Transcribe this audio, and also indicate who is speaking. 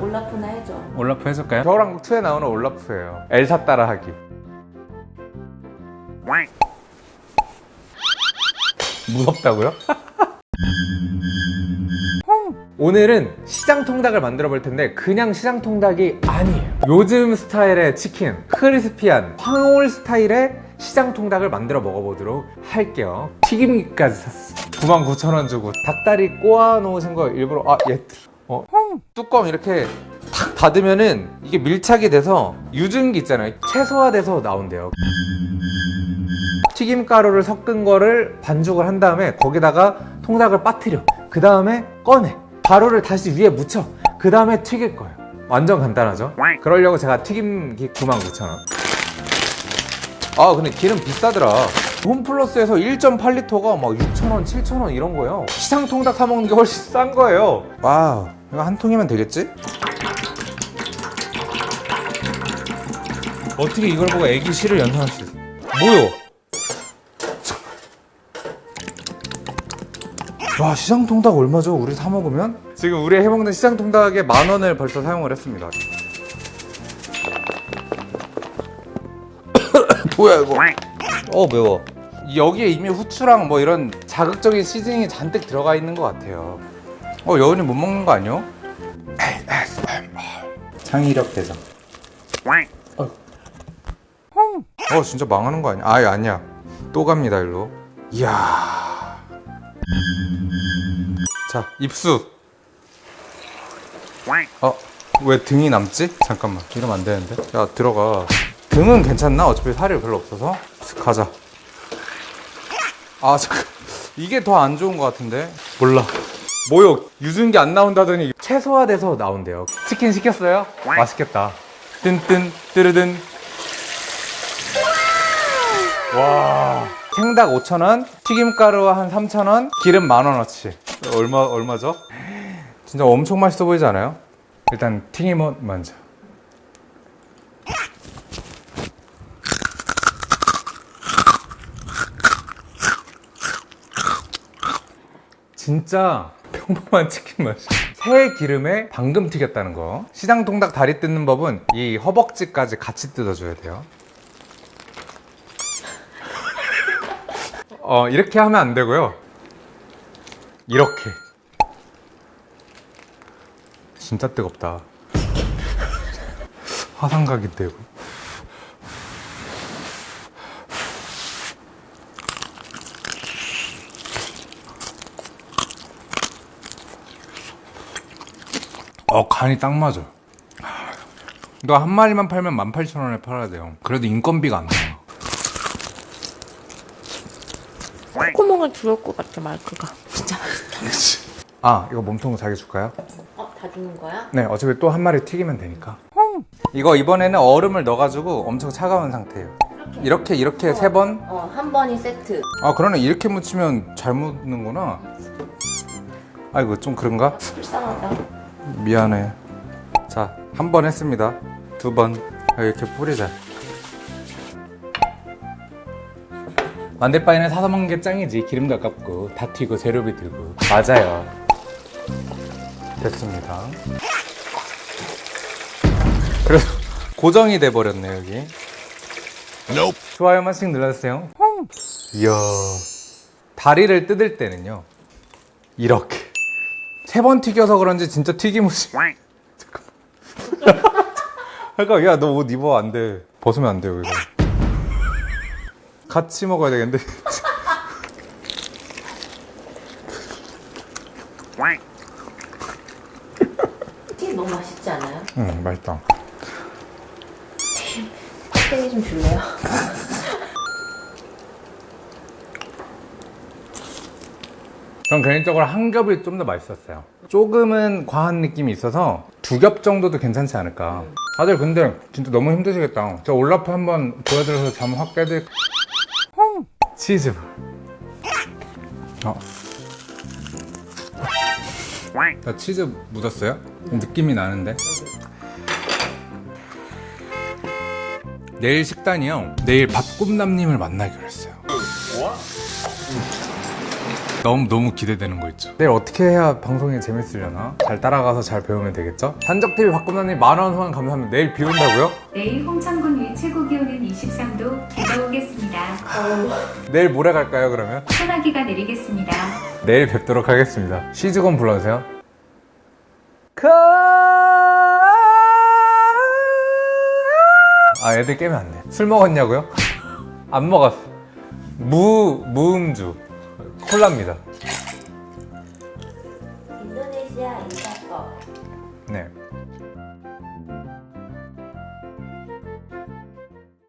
Speaker 1: 올라프나 해줘.
Speaker 2: 올라프 해줄까요? 겨울왕국 2에 나오는 올라프예요 엘사 따라하기 무섭다고요? 오늘은 시장 통닭을 만들어 볼 텐데 그냥 시장 통닭이 아니에요 요즘 스타일의 치킨 크리스피한 황홀 스타일의 시장 통닭을 만들어 먹어보도록 할게요 튀김기까지 샀어 99,000원 주고 닭다리 꼬아 놓으신 거 일부러 아얘 어? 뚜껑 이렇게 탁 닫으면은 이게 밀착이 돼서 유증기 있잖아요. 최소화돼서 나온대요. 튀김가루를 섞은 거를 반죽을 한 다음에 거기다가 통닭을 빠뜨려. 그 다음에 꺼내. 가루를 다시 위에 묻혀. 그 다음에 튀길 거예요. 완전 간단하죠? 그러려고 제가 튀김기 99,000원. 아 근데 기름 비싸더라. 홈플러스에서 1.8리터가 막 6,000원, 7,000원 이런 거예요. 시장 통닭 사 먹는 게 훨씬 싼 거예요. wow 이거 한 통이면 되겠지? 어떻게 이걸 보고 애기 시를 연상할 수 있어 뭐요? 와 시장 통닭 얼마죠? 우리 사 먹으면? 지금 우리 해먹는 시장 통닭에 만 원을 벌써 사용을 했습니다 뭐야 이거 어 매워 여기에 이미 후추랑 뭐 이런 자극적인 시즈닝이 잔뜩 들어가 있는 것 같아요 어 여운이 못 먹는 거 아니요? 창의력 대장 어. 어 진짜 망하는 거 아니야? 아 아니야 또 갑니다 일로 이야 자 입수 어? 왜 등이 남지? 잠깐만 이러면 안 되는데 야 들어가 등은 괜찮나? 어차피 살이 별로 없어서 가자 아 잠깐 이게 더 안 좋은 것 같은데 몰라 뭐요? 유증기 안 나온다더니 최소화돼서 나온대요. 치킨 시켰어요? 맛있겠다. 뜬뜬 뜨르든. 와. 생닭 5,000원 튀김가루 한 3,000원 기름 만원어치. 얼마, 얼마죠? 진짜 엄청 맛있어 보이지 않아요? 일단 튀김옷 먼저. 진짜 평범한 치킨 맛이. 새 기름에 방금 튀겼다는 거. 시장 통닭 다리 뜯는 법은 이 허벅지까지 같이 뜯어줘야 돼요. 어 이렇게 하면 안 되고요. 이렇게. 진짜 뜨겁다. 화상각이 되고 어 간이 딱 맞아 이거 한 마리만 팔면 18,000원에 팔아야 돼요 그래도 인건비가 안 나와
Speaker 1: 콧구멍을 주울 것 같아 마이크가. 진짜 맛있다.
Speaker 2: 아 이거 몸통 자기 줄까요?
Speaker 1: 어, 다 주는 거야?
Speaker 2: 네 어차피 또 한 마리 튀기면 되니까 이거 이번에는 얼음을 넣어가지고 엄청 차가운 상태예요 이렇게 이렇게 세 번?
Speaker 1: 어, 한 번이 세트.
Speaker 2: 아 그러네 이렇게 묻히면 잘 묻는구나 아이고 좀 그런가?
Speaker 1: 불쌍하다.
Speaker 2: 미안해. 자 한 번 했습니다. 두 번. 이렇게 뿌리자. 만들 바에는 사서 먹는 게 짱이지. 기름도 아깝고. 다 튀고 재료비 들고. 맞아요. 됐습니다. 그래서 고정이 돼 버렸네 여기. 좋아요 한 번씩 눌러주세요. 이야. 다리를 뜯을 때는요. 이렇게 세 번 튀겨서 그런지 진짜 튀김옷이 잠깐 야너 옷 입어. 안돼. 벗으면 안돼 여기서. 같이 먹어야 되겠는데.
Speaker 1: 튀김 너무 맛있지 않아요?
Speaker 2: 응 맛있다.
Speaker 1: 껍데기 좀 줄래요?
Speaker 2: 전 개인적으로 한 겹이 좀 더 맛있었어요. 조금은 과한 느낌이 있어서 두 겹 정도도 괜찮지 않을까. 다들 근데 진짜 너무 힘드시겠다. 저 올라프 한번 보여드려서 잠 확 깨질 치즈. 어. 자, 치즈 묻었어요? 느낌이 나는데? 내일 식단이요. 내일 밥꿈남님을 만나기로 했어요 너무 너무 기대되는 거 있죠. 내일 어떻게 해야 방송이 재밌으려나? 잘 따라가서 잘 배우면 되겠죠? 산적 TV 박금나님 만원 후원 감사합니다. 내일 비 온다고요?
Speaker 3: 내일 홍천군 위 최고 기온은 23도 비가 오겠습니다.
Speaker 2: 내일 모레 갈까요 그러면?
Speaker 3: 소나기가 내리겠습니다.
Speaker 2: 내일 뵙도록 하겠습니다. 시즈건 불러주세요. 아 애들 깨면 안 돼. 술 먹었냐고요? 안 먹었어. 무 무음주 콜라입니다.